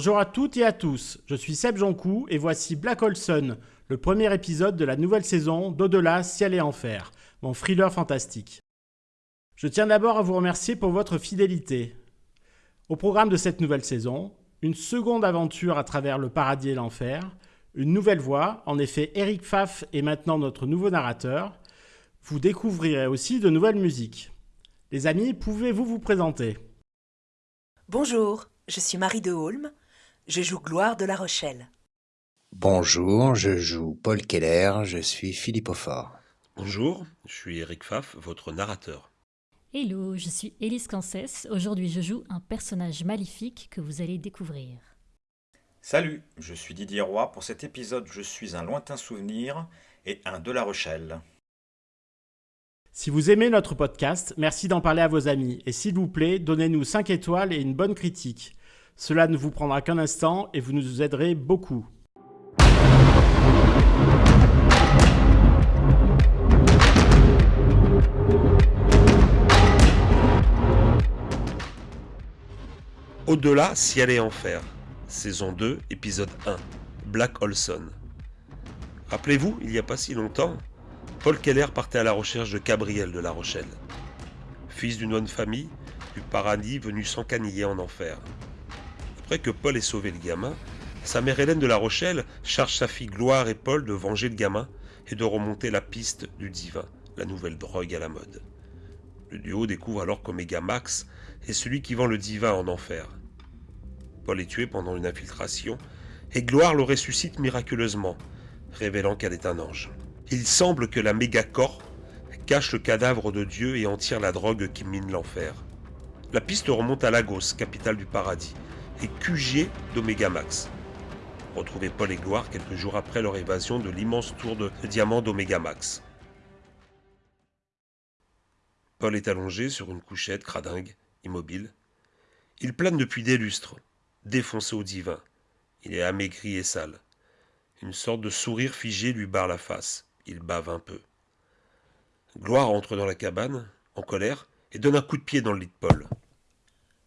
Bonjour à toutes et à tous, je suis Seb Joncou et voici Black Olson, le premier épisode de la nouvelle saison d'Au-delà, Ciel et Enfer, mon thriller fantastique. Je tiens d'abord à vous remercier pour votre fidélité. Au programme de cette nouvelle saison, une seconde aventure à travers le paradis et l'enfer, une nouvelle voix, en effet Eric Pfaff est maintenant notre nouveau narrateur. Vous découvrirez aussi de nouvelles musiques. Les amis, pouvez-vous vous présenter? Bonjour, je suis Marie de Holm, je joue Gloire de La Rochelle. Bonjour, je joue Paul Keller, je suis Philippe Aufort. Bonjour, je suis Eric Pfaff, votre narrateur. Hello, je suis Élise Cancès. Aujourd'hui, je joue un personnage maléfique que vous allez découvrir. Salut, je suis Didier Roy. Pour cet épisode, je suis un lointain souvenir et un de La Rochelle. Si vous aimez notre podcast, merci d'en parler à vos amis et s'il vous plaît, donnez-nous 5 étoiles et une bonne critique. Cela ne vous prendra qu'un instant et vous nous aiderez beaucoup. Au-delà, ciel et enfer. Saison 2, épisode 1. Black Olson. Rappelez-vous, il n'y a pas si longtemps, Paul Keller partait à la recherche de Gabriel de La Rochelle. Fils d'une bonne famille, du paradis venu s'encaniller en enfer. Après que Paul ait sauvé le gamin, sa mère Hélène de La Rochelle charge sa fille Gloire et Paul de venger le gamin et de remonter la piste du divin, la nouvelle drogue à la mode. Le duo découvre alors qu'Omega Max est celui qui vend le divin en enfer. Paul est tué pendant une infiltration et Gloire le ressuscite miraculeusement, révélant qu'elle est un ange. Il semble que la mégacorp cache le cadavre de Dieu et en tire la drogue qui mine l'enfer. La piste remonte à Lagos, capitale du paradis, et QG d'Omega Max. Retrouvez Paul et Gloire quelques jours après leur évasion de l'immense tour de diamant d'Omega Max. Paul est allongé sur une couchette cradingue, immobile. Il plane depuis des lustres, défoncé au divin. Il est amaigri et sale. Une sorte de sourire figé lui barre la face. Il bave un peu. Gloire entre dans la cabane, en colère, et donne un coup de pied dans le lit de Paul.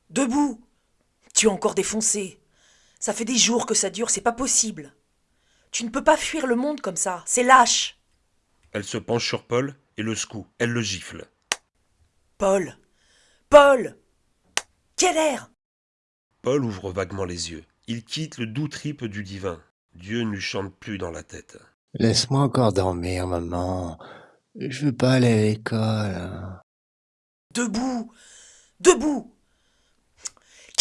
Debout Tu es encore défoncé. Ça fait des jours que ça dure, c'est pas possible. Tu ne peux pas fuir le monde comme ça, c'est lâche. Elle se penche sur Paul et le secoue. Elle le gifle. Paul Paul Quel air Paul ouvre vaguement les yeux. Il quitte le doux trip du divin. Dieu ne lui chante plus dans la tête. Laisse-moi encore dormir, maman. Je veux pas aller à l'école. Debout Debout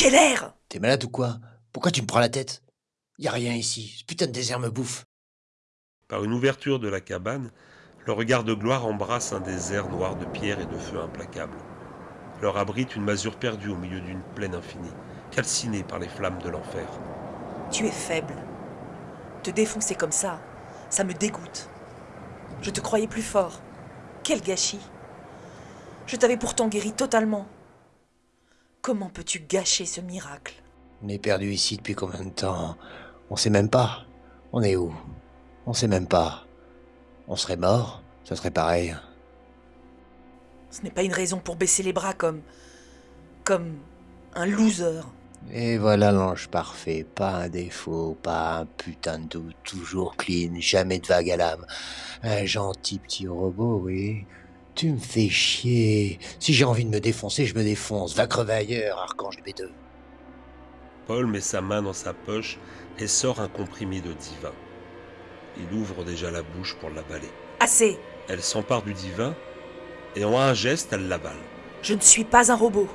Quel air T'es malade ou quoi? Pourquoi tu me prends la tête? Y a rien ici. Ce putain de désert me bouffe. Par une ouverture de la cabane, le regard de gloire embrasse un désert noir de pierre et de feu implacable. Leur abrite une masure perdue au milieu d'une plaine infinie, calcinée par les flammes de l'enfer. Tu es faible. Te défoncer comme ça, ça me dégoûte. Je te croyais plus fort. Quel gâchis. Je t'avais pourtant guéri totalement. Comment peux-tu gâcher ce miracle? On est perdu ici depuis combien de temps? On sait même pas. On est où? On sait même pas. On serait mort Ça serait pareil. Ce n'est pas une raison pour baisser les bras comme. comme un loser. Et voilà l'ange parfait, pas un défaut, pas un putain de doute, toujours clean, jamais de vague à l'âme. Un gentil petit robot, oui. Tu me fais chier. Si j'ai envie de me défoncer, je me défonce. Va crever ailleurs, archange de B2. Paul met sa main dans sa poche et sort un comprimé de divin. Il ouvre déjà la bouche pour l'avaler. Assez Elle s'empare du divin et en un geste, elle l'avale. Je ne suis pas un robot.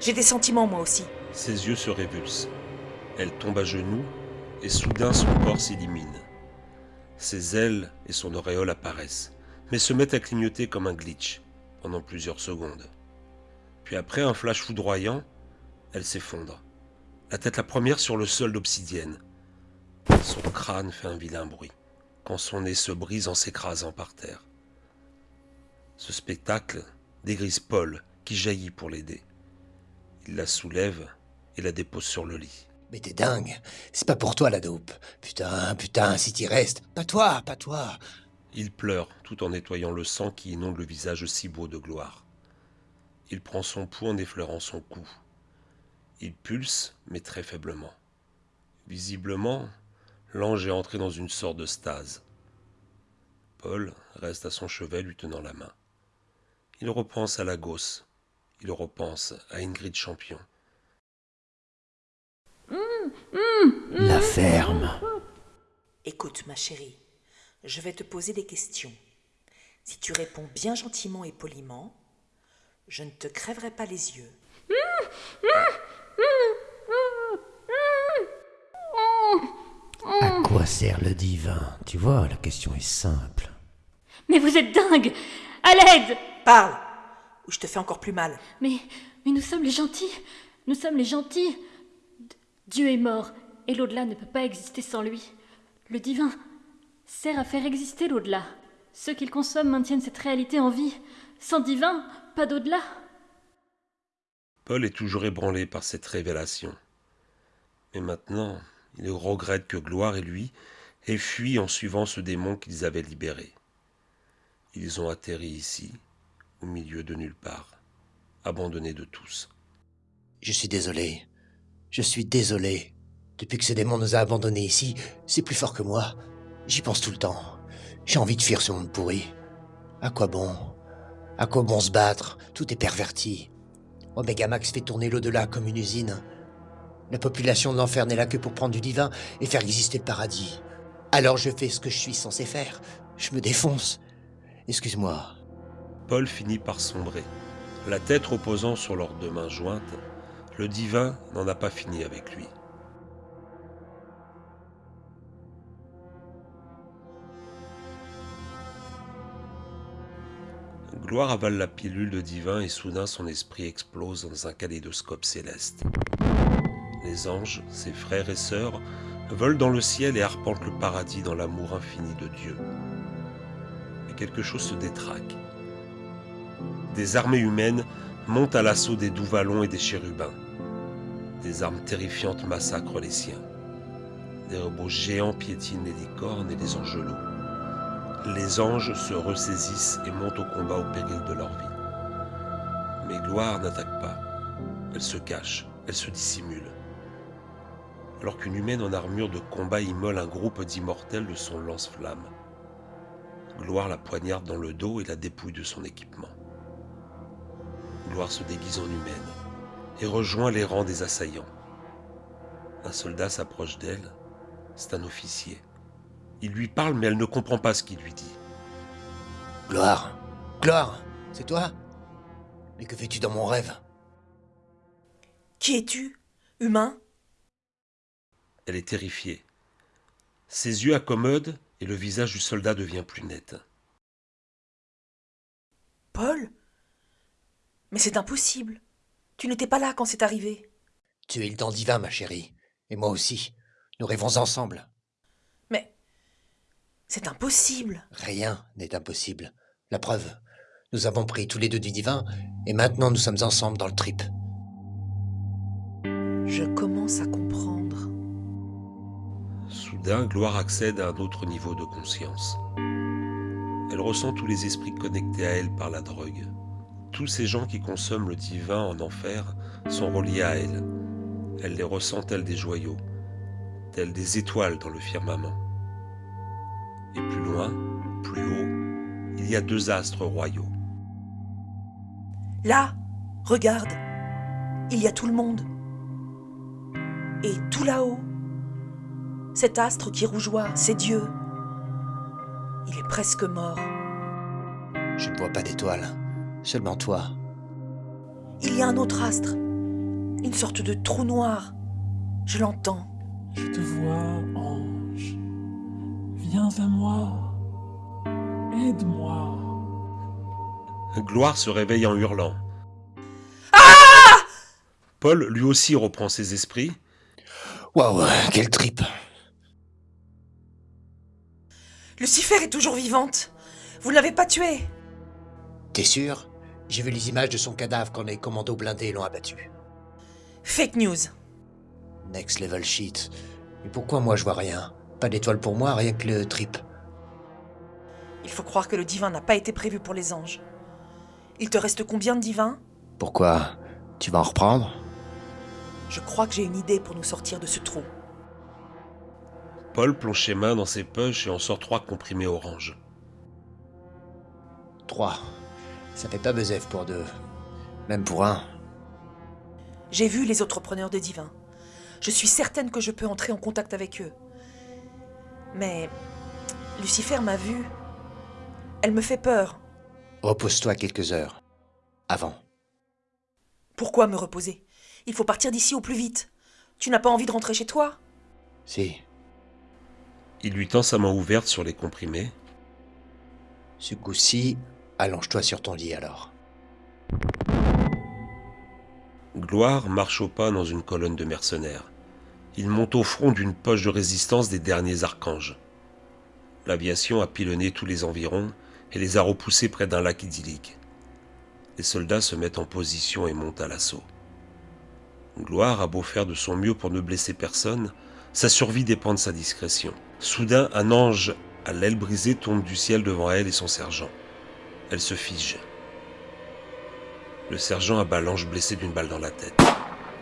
J'ai des sentiments moi aussi. Ses yeux se révulsent. Elle tombe à genoux et soudain son corps s'illumine. Ses ailes et son auréole apparaissent, mais se mettent à clignoter comme un glitch pendant plusieurs secondes. Puis après un flash foudroyant, elle s'effondre, la tête la première sur le sol d'obsidienne. Son crâne fait un vilain bruit quand son nez se brise en s'écrasant par terre. Ce spectacle dégrise Paul qui jaillit pour l'aider. Il la soulève et la dépose sur le lit. Mais t'es dingue. C'est pas pour toi la dope. Putain, putain, si t'y restes. Pas toi, pas toi. Il pleure tout en nettoyant le sang qui inonde le visage si beau de gloire. Il prend son pouls en effleurant son cou. Il pulse, mais très faiblement. Visiblement, l'ange est entré dans une sorte de stase. Paul reste à son chevet lui tenant la main. Il repense à la gosse. Il repense à Ingrid Champion. La ferme. Écoute, ma chérie, je vais te poser des questions. Si tu réponds bien gentiment et poliment, je ne te crèverai pas les yeux. À quoi sert le divin? Tu vois, la question est simple. Mais vous êtes dingue À l'aide Parle Ou je te fais encore plus mal. Mais, mais nous sommes les gentils Nous sommes les gentils D- Dieu est mort, et l'au-delà ne peut pas exister sans lui. Le divin sert à faire exister l'au-delà. Ceux qu'il consomme maintiennent cette réalité en vie. Sans divin, pas d'au-delà. Paul est toujours ébranlé par cette révélation. Mais maintenant, il regrette que Gloire et lui aient fui en suivant ce démon qu'ils avaient libéré. Ils ont atterri ici, au milieu de nulle part, abandonnés de tous. Je suis désolé. Je suis désolé. Depuis que ce démon nous a abandonnés ici, c'est plus fort que moi. J'y pense tout le temps. J'ai envie de fuir ce monde pourri. À quoi bon? À quoi bon se battre? Tout est perverti. Omega Max fait tourner l'au-delà comme une usine. La population de l'enfer n'est là que pour prendre du divin et faire exister le paradis. Alors je fais ce que je suis censé faire. Je me défonce. Excuse-moi. Paul finit par sombrer. La tête reposant sur leurs deux mains jointes, le divin n'en a pas fini avec lui. Gloire avale la pilule de divin et soudain son esprit explose dans un kaléidoscope céleste. Les anges, ses frères et sœurs, volent dans le ciel et arpentent le paradis dans l'amour infini de Dieu. Mais quelque chose se détraque. Des armées humaines montent à l'assaut des doux vallons et des chérubins. Des armes terrifiantes massacrent les siens. Des robots géants piétinent les licornes et les angelots. Les anges se ressaisissent et montent au combat au péril de leur vie. Mais Gloire n'attaque pas. Elle se cache, elle se dissimule. Alors qu'une humaine en armure de combat immole un groupe d'immortels de son lance-flamme. Gloire la poignarde dans le dos et la dépouille de son équipement. Gloire se déguise en humaine et rejoint les rangs des assaillants. Un soldat s'approche d'elle. C'est un officier. Il lui parle mais elle ne comprend pas ce qu'il lui dit. Gloire Gloire C'est toi? Mais que fais-tu dans mon rêve? Qui es-tu? Humain? Elle est terrifiée. Ses yeux accommodent et le visage du soldat devient plus net. Paul? Mais c'est impossible. Tu n'étais pas là quand c'est arrivé. Tu es le dent divin, ma chérie. Et moi aussi. Nous rêvons ensemble. C'est impossible. Rien n'est impossible. La preuve, nous avons pris tous les deux du divin, et maintenant nous sommes ensemble dans le trip. Je commence à comprendre. Soudain, Gloire accède à un autre niveau de conscience. Elle ressent tous les esprits connectés à elle par la drogue. Tous ces gens qui consomment le divin en enfer sont reliés à elle. Elle les ressent tels des joyaux, tels des étoiles dans le firmament. Et plus loin, plus haut, il y a deux astres royaux. Là, regarde, il y a tout le monde. Et tout là-haut, cet astre qui rougeoie, c'est Dieu. Il est presque mort. Je ne vois pas d'étoiles, seulement toi. Il y a un autre astre, une sorte de trou noir. Je l'entends. Je te vois, ange. Viens à moi. Aide-moi. Gloire se réveille en hurlant. Paul lui aussi reprend ses esprits. Waouh, quel trip Lucifer est toujours vivante. Vous ne l'avez pas tuée. T'es sûr? J'ai vu les images de son cadavre quand les commandos blindés l'ont abattu. Fake news. Next level shit. Et pourquoi moi je vois rien? Pas d'étoile pour moi, rien que le trip. Il faut croire que le divin n'a pas été prévu pour les anges. Il te reste combien de divins? Pourquoi? Tu vas en reprendre? Je crois que j'ai une idée pour nous sortir de ce trou. Paul plonge ses mains dans ses poches et en sort trois comprimés orange. Trois. Ça fait pas besoin pour deux. Même pour un. J'ai vu les autres preneurs de divin. Je suis certaine que je peux entrer en contact avec eux. Mais Lucifer m'a vu. Elle me fait peur. Repose-toi quelques heures. Avant. Pourquoi me reposer? Il faut partir d'ici au plus vite. Tu n'as pas envie de rentrer chez toi? Si. Il lui tend sa main ouverte sur les comprimés. Ce coup-ci, allonge-toi sur ton lit alors. Gloire marche au pas dans une colonne de mercenaires. Il monte au front d'une poche de résistance des derniers archanges. L'aviation a pilonné tous les environs et les a repoussés près d'un lac idyllique. Les soldats se mettent en position et montent à l'assaut. Gloire a beau faire de son mieux pour ne blesser personne, sa survie dépend de sa discrétion. Soudain, un ange à l'aile brisée tombe du ciel devant elle et son sergent. Elle se fige. Le sergent abat l'ange blessé d'une balle dans la tête.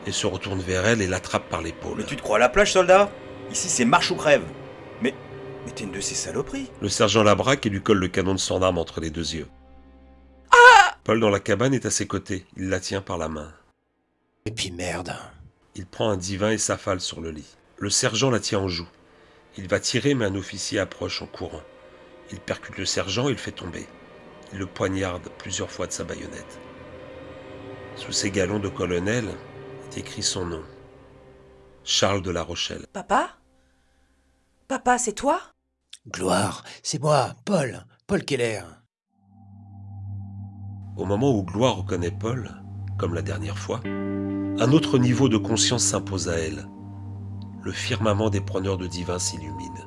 Il se retourne vers elle et l'attrape par l'épaule. Mais tu te crois à la plage, soldat? Ici, c'est marche ou crève. Mais. Mais t'es une de ces saloperies. Le sergent la braque et lui colle le canon de son arme entre les deux yeux. Paul dans la cabane est à ses côtés. Il la tient par la main. Et puis merde. Il prend un divin et s'affale sur le lit. Le sergent la tient en joue. Il va tirer, mais un officier approche en courant. Il percute le sergent et le fait tomber. Il le poignarde plusieurs fois de sa baïonnette. Sous ses galons de colonel écrit son nom. Charles de la Rochelle. Papa? Papa, c'est toi? Gloire, c'est moi, Paul. Paul Keller. Au moment où Gloire reconnaît Paul, comme la dernière fois, un autre niveau de conscience s'impose à elle. Le firmament des preneurs de divin s'illumine.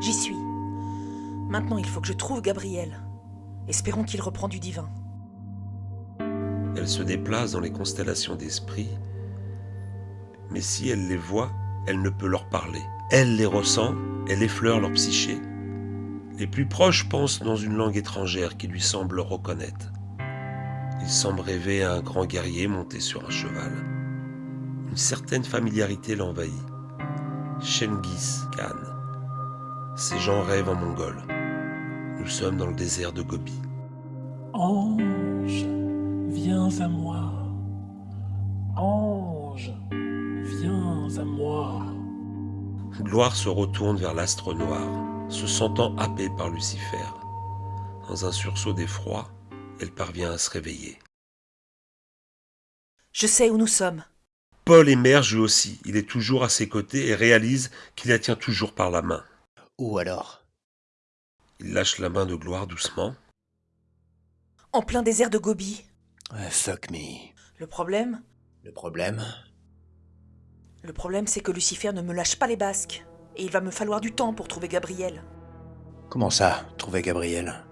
J'y suis. Maintenant, il faut que je trouve Gabriel. Espérons qu'il reprend du divin. Elle se déplace dans les constellations d'esprit, mais si elle les voit, elle ne peut leur parler. Elle les ressent, elle effleure leur psyché. Les plus proches pensent dans une langue étrangère qui lui semble reconnaître. Il semble rêver à un grand guerrier monté sur un cheval. Une certaine familiarité l'envahit. Shengis Khan. Ces gens rêvent en mongol. Nous sommes dans le désert de Gobi. Ange, viens à moi. Ange, viens à moi. Gloire se retourne vers l'astre noir, se sentant happée par Lucifer. Dans un sursaut d'effroi, elle parvient à se réveiller. Je sais où nous sommes. Paul émerge lui aussi, il est toujours à ses côtés et réalise qu'il la tient toujours par la main. Où alors? Il lâche la main de Gloire doucement. En plein désert de Gobi. Fuck me. Le problème? Le problème? Le problème, c'est que Lucifer ne me lâche pas les basques. Et il va me falloir du temps pour trouver Gabriel. Comment ça, trouver Gabriel?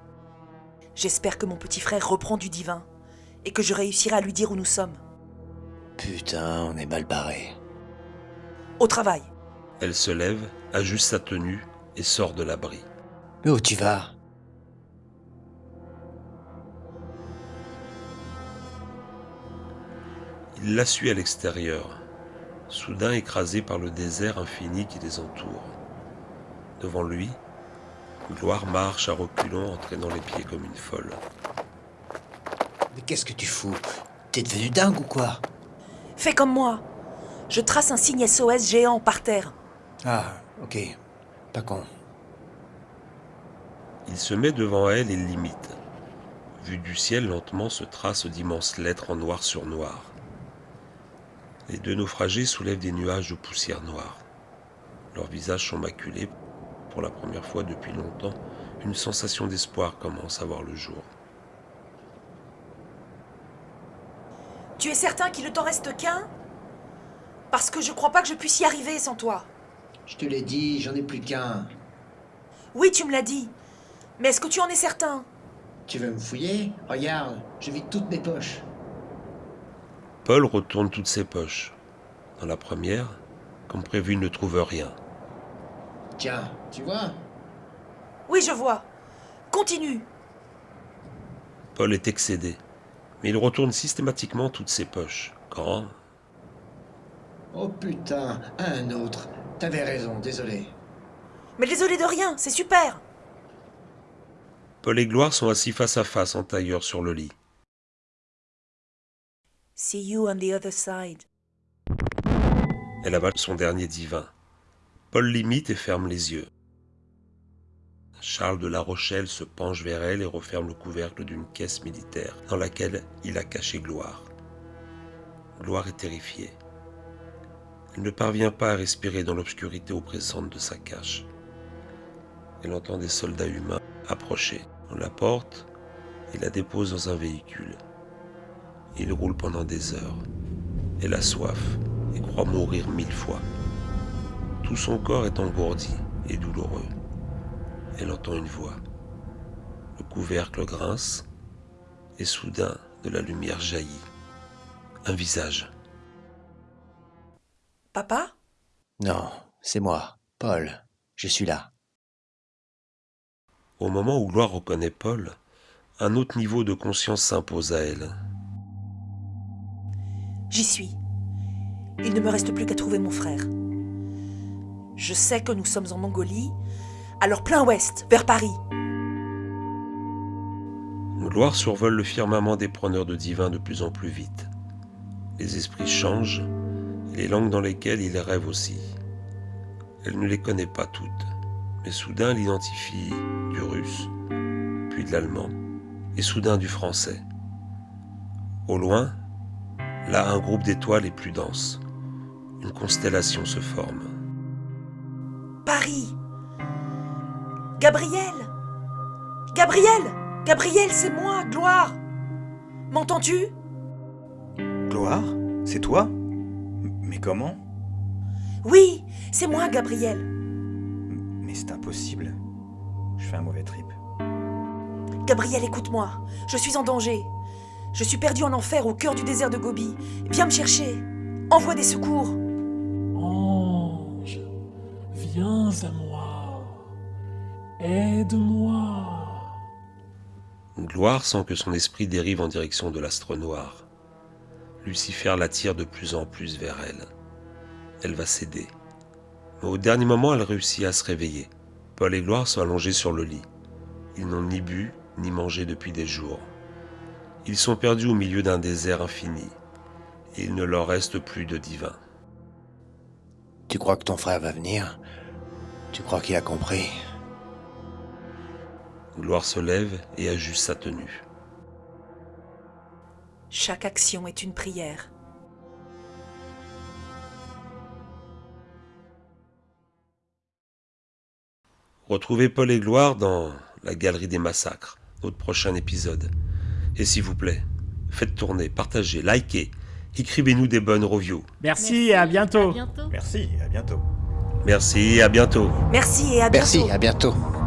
J'espère que mon petit frère reprend du divin. Et que je réussirai à lui dire où nous sommes. Putain, on est mal barré. Au travail. Elle se lève, ajuste sa tenue et sort de l'abri. Mais où tu vas Il la suit à l'extérieur, soudain écrasé par le désert infini qui les entoure. Devant lui, Gloire marche à reculons, entraînant les pieds comme une folle. Mais qu'est-ce que tu fous? T'es devenu dingue ou quoi? Fais comme moi. Je trace un signe SOS géant par terre. Ah, ok. Pas con. Il se met devant elle et limite. Vu du ciel, lentement se tracent d'immenses lettres en noir sur noir. Les deux naufragés soulèvent des nuages de poussière noire. Leurs visages sont maculés. Pour la première fois depuis longtemps, une sensation d'espoir commence à voir le jour. Tu es certain qu'il ne t'en reste qu'un? Parce que je crois pas que je puisse y arriver sans toi. Je te l'ai dit, j'en ai plus qu'un. Oui, tu me l'as dit. Mais est-ce que tu en es certain? Tu veux me fouiller? Regarde, je vide toutes mes poches. Paul retourne toutes ses poches. Dans la première, comme prévu, il ne trouve rien. Tiens, tu vois Oui, je vois. Continue. Paul est excédé, mais il retourne systématiquement toutes ses poches. Quand, Oh putain, un autre. T'avais raison, désolé. Mais désolé de rien, c'est super Paul et Gloire sont assis face à face en tailleur sur le lit. See you on the other side. Elle avale son dernier divin. Paul l'imite et ferme les yeux. Charles de La Rochelle se penche vers elle et referme le couvercle d'une caisse militaire dans laquelle il a caché Gloire. Gloire est terrifiée. Elle ne parvient pas à respirer dans l'obscurité oppressante de sa cache. Elle entend des soldats humains approcher. On la porte et la dépose dans un véhicule. Il roule pendant des heures. Elle a soif et croit mourir mille fois. Tout son corps est engourdi et douloureux. Elle entend une voix. Le couvercle grince et soudain de la lumière jaillit. Un visage. Papa? Non, c'est moi, Paul. Je suis là. Au moment où Gloire reconnaît Paul, un autre niveau de conscience s'impose à elle. J'y suis. Il ne me reste plus qu'à trouver mon frère. Je sais que nous sommes en Mongolie, alors plein ouest, vers Paris. Gloire survole le firmament des preneurs de divins de plus en plus vite. Les esprits changent, et les langues dans lesquelles ils rêvent aussi. Elle ne les connaît pas toutes, mais soudain elle identifie du russe, puis de l'allemand, et soudain du français. Au loin, là un groupe d'étoiles est plus dense. Une constellation se forme. Paris Gabriel Gabriel Gabriel, c'est moi, Gloire M'entends-tu? Gloire C'est toi? Mais comment? Oui, c'est moi, Gabriel. Mais c'est impossible. Je fais un mauvais trip. Gabriel, écoute-moi. Je suis en danger. Je suis perdu en enfer au cœur du désert de Gobi. Viens me chercher. Envoie des secours. Ange, viens à moi. Aide-moi. Gloire sent que son esprit dérive en direction de l'astre noir. Lucifer l'attire de plus en plus vers elle. Elle va céder. Mais au dernier moment, elle réussit à se réveiller. Paul et Gloire sont allongés sur le lit. Ils n'ont ni bu ni mangé depuis des jours. Ils sont perdus au milieu d'un désert infini. Et il ne leur reste plus de divin. Tu crois que ton frère va venir? Tu crois qu'il a compris? Gloire se lève et ajuste sa tenue. Chaque action est une prière. Retrouvez Paul et Gloire dans la Galerie des Massacres, notre prochain épisode. Et s'il vous plaît, faites tourner, partagez, likez, écrivez-nous des bonnes reviews. Merci, et à bientôt. À bientôt. Merci, à bientôt. Merci et à bientôt. Merci et à bientôt. Merci, à bientôt.